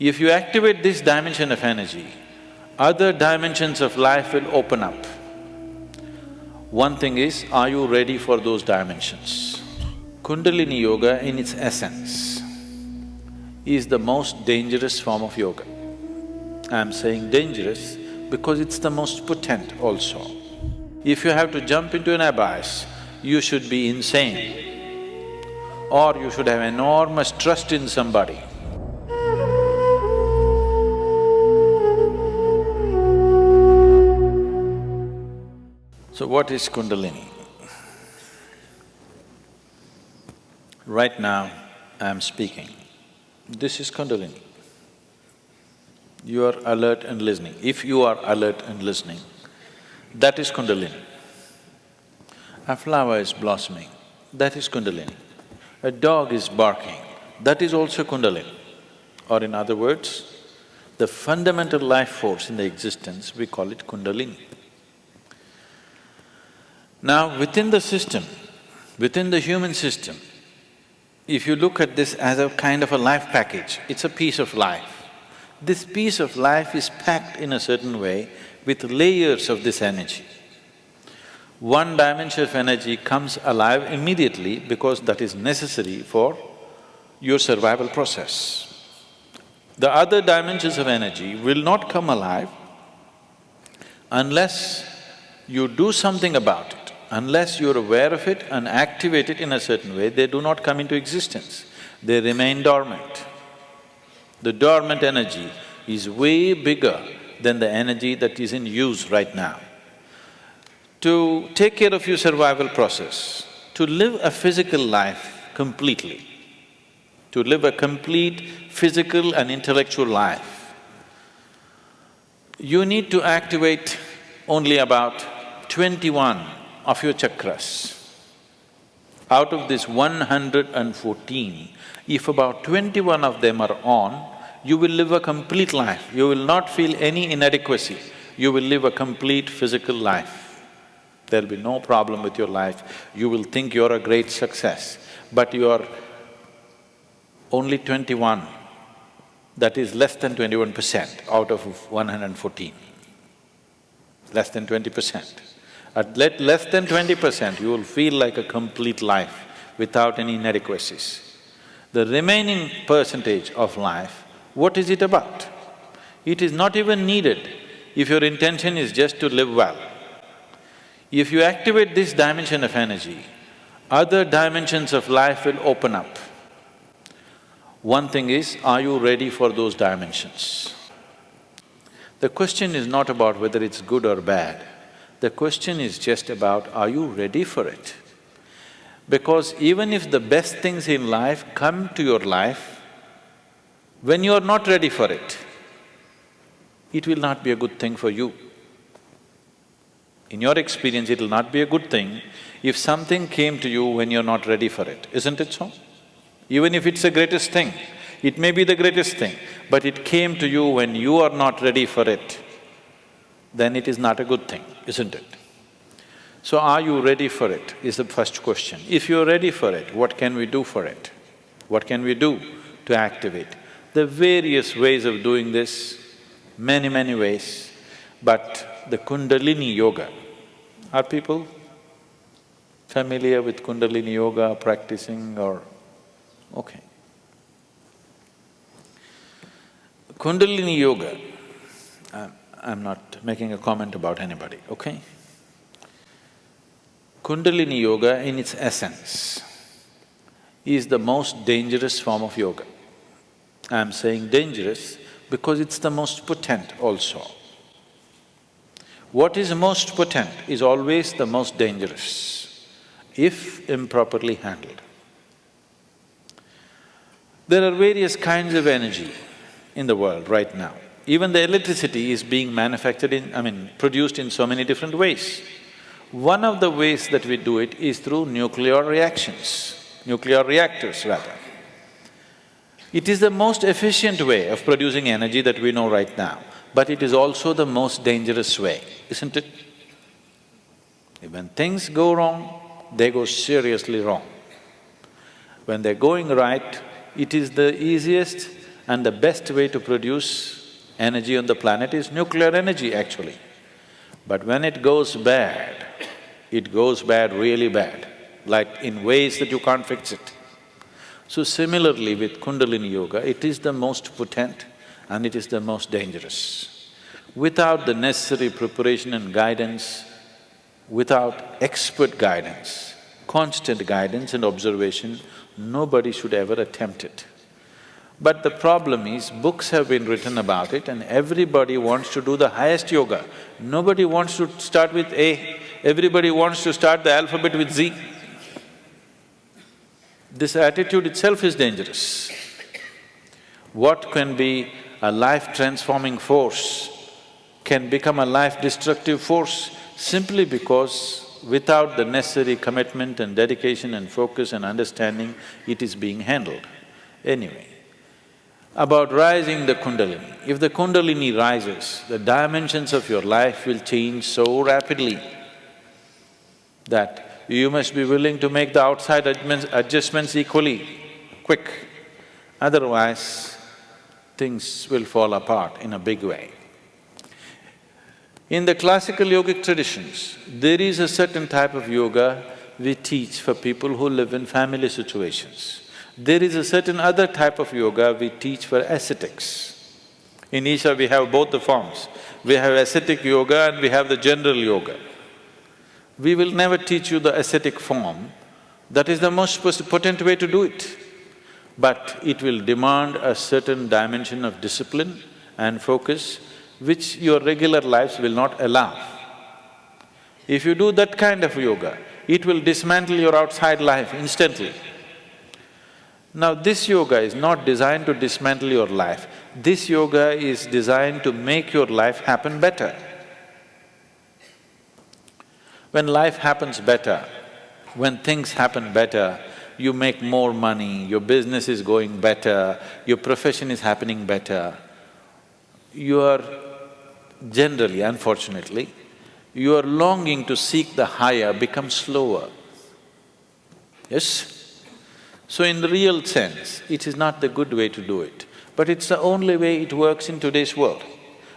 If you activate this dimension of energy, other dimensions of life will open up. One thing is, are you ready for those dimensions? Kundalini Yoga in its essence is the most dangerous form of yoga. I'm saying dangerous because it's the most potent also. If you have to jump into an abyss, you should be insane or you should have enormous trust in somebody So what is Kundalini? Right now, I am speaking. This is Kundalini. You are alert and listening. If you are alert and listening, that is Kundalini. A flower is blossoming, that is Kundalini. A dog is barking, that is also Kundalini. Or in other words, the fundamental life force in the existence, we call it Kundalini. Now, within the system, within the human system, if you look at this as a kind of a life package, it's a piece of life. This piece of life is packed in a certain way with layers of this energy. One dimension of energy comes alive immediately because that is necessary for your survival process. The other dimensions of energy will not come alive unless you do something about it. Unless you're aware of it and activate it in a certain way, they do not come into existence. They remain dormant. The dormant energy is way bigger than the energy that is in use right now. To take care of your survival process, to live a physical life completely, to live a complete physical and intellectual life, you need to activate only about twenty-one of your chakras. Out of this one hundred and fourteen, if about twenty-one of them are on, you will live a complete life, you will not feel any inadequacy, you will live a complete physical life. There'll be no problem with your life, you will think you're a great success, but you are only twenty-one, that is less than twenty-one percent out of one hundred and fourteen, less than twenty percent. At less than twenty percent, you will feel like a complete life without any inadequacies. The remaining percentage of life, what is it about? It is not even needed if your intention is just to live well. If you activate this dimension of energy, other dimensions of life will open up. One thing is, are you ready for those dimensions? The question is not about whether it's good or bad. The question is just about, are you ready for it? Because even if the best things in life come to your life, when you are not ready for it, it will not be a good thing for you. In your experience, it will not be a good thing if something came to you when you're not ready for it, isn't it so? Even if it's the greatest thing, it may be the greatest thing, but it came to you when you are not ready for it, then it is not a good thing, isn't it? So are you ready for it, is the first question. If you're ready for it, what can we do for it? What can we do to activate? There are various ways of doing this, many, many ways, but the Kundalini Yoga, are people familiar with Kundalini Yoga, practicing or… okay. Kundalini Yoga, I'm not making a comment about anybody, okay? Kundalini Yoga in its essence is the most dangerous form of yoga. I'm saying dangerous because it's the most potent also. What is most potent is always the most dangerous, if improperly handled. There are various kinds of energy in the world right now. Even the electricity is being manufactured in… I mean, produced in so many different ways. One of the ways that we do it is through nuclear reactions, nuclear reactors rather. It is the most efficient way of producing energy that we know right now, but it is also the most dangerous way, isn't it? When things go wrong, they go seriously wrong. When they're going right, it is the easiest And the best way to produce energy on the planet is nuclear energy actually. But when it goes bad, it goes bad really bad, like in ways that you can't fix it. So similarly with Kundalini Yoga, it is the most potent and it is the most dangerous. Without the necessary preparation and guidance, without expert guidance, constant guidance and observation, nobody should ever attempt it. But the problem is, books have been written about it and everybody wants to do the highest yoga. Nobody wants to start with A, everybody wants to start the alphabet with Z. This attitude itself is dangerous. What can be a life-transforming force can become a life-destructive force simply because without the necessary commitment and dedication and focus and understanding, it is being handled. Anyway, about rising the kundalini. If the kundalini rises, the dimensions of your life will change so rapidly that you must be willing to make the outside adjustments equally quick, otherwise things will fall apart in a big way. In the classical yogic traditions, there is a certain type of yoga we teach for people who live in family situations. There is a certain other type of yoga we teach for ascetics. In Isha we have both the forms. We have ascetic yoga and we have the general yoga. We will never teach you the ascetic form, that is the most potent way to do it. But it will demand a certain dimension of discipline and focus which your regular lives will not allow. If you do that kind of yoga, it will dismantle your outside life instantly. Now this yoga is not designed to dismantle your life, this yoga is designed to make your life happen better. When life happens better, when things happen better, you make more money, your business is going better, your profession is happening better, you are generally, unfortunately, your longing to seek the higher becomes slower. Yes? So in the real sense, it is not the good way to do it, but it's the only way it works in today's world.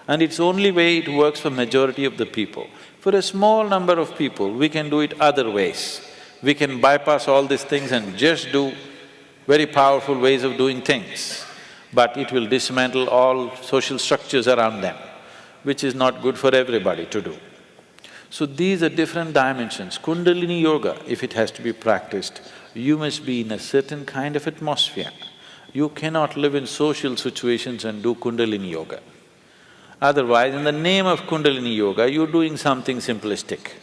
And it's only way it works for majority of the people. For a small number of people, we can do it other ways. We can bypass all these things and just do very powerful ways of doing things, but it will dismantle all social structures around them, which is not good for everybody to do. So these are different dimensions. Kundalini yoga, if it has to be practiced, you must be in a certain kind of atmosphere. You cannot live in social situations and do Kundalini yoga. Otherwise, in the name of Kundalini Yoga, you're doing something simplistic.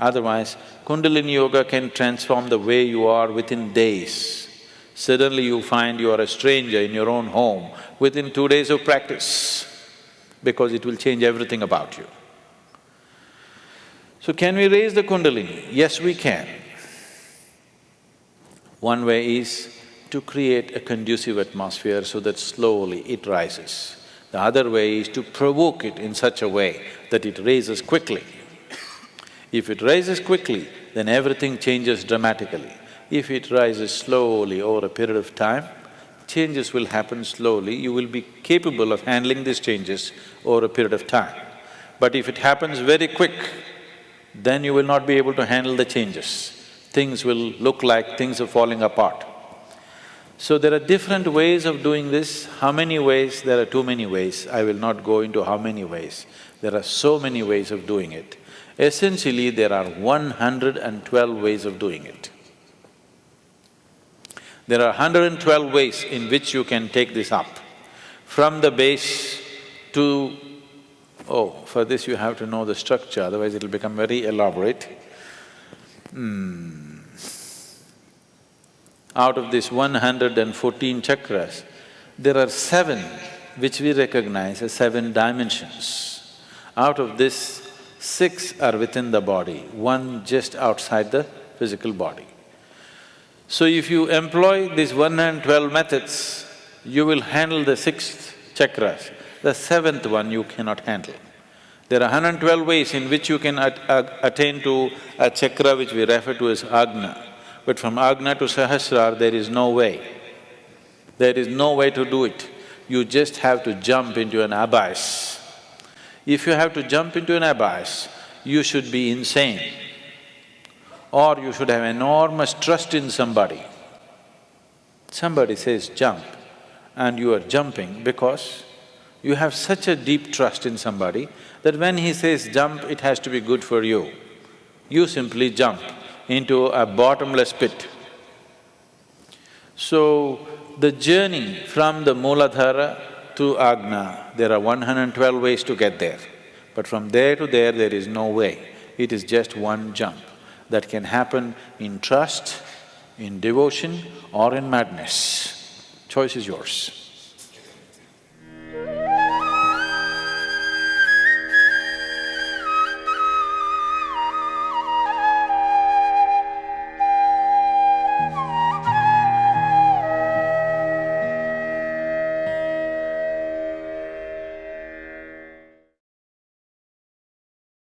Otherwise, Kundalini Yoga can transform the way you are within days. Suddenly you find you are a stranger in your own home within two days of practice, because it will change everything about you. So can we raise the Kundalini? Yes, we can. One way is to create a conducive atmosphere so that slowly it rises. The other way is to provoke it in such a way that it raises quickly. If it rises quickly, then everything changes dramatically. If it rises slowly over a period of time, changes will happen slowly, you will be capable of handling these changes over a period of time. But if it happens very quick, then you will not be able to handle the changes. Things will look like things are falling apart. So there are different ways of doing this. How many ways? There are too many ways. I will not go into how many ways. There are so many ways of doing it. Essentially, there are one hundred and twelve ways of doing it. There are hundred and twelve ways in which you can take this up. From the base to… Oh, for this you have to know the structure, otherwise it'll become very elaborate. Hmm out of these one hundred and fourteen chakras, there are seven which we recognize as seven dimensions. Out of this, six are within the body, one just outside the physical body. So if you employ these one and twelve methods, you will handle the sixth chakras. The seventh one you cannot handle. There are 112 ways in which you can at uh, attain to a chakra which we refer to as Agna. But from Agna to Sahasrar, there is no way. There is no way to do it. you just have to jump into an abyss. If you have to jump into an abyss, you should be insane or you should have enormous trust in somebody. Somebody says jump and you are jumping because you have such a deep trust in somebody that when he says jump, it has to be good for you. You simply jump into a bottomless pit. So, the journey from the Mooladhara to Ajna, there are 112 ways to get there. But from there to there, there is no way. It is just one jump that can happen in trust, in devotion or in madness. Choice is yours.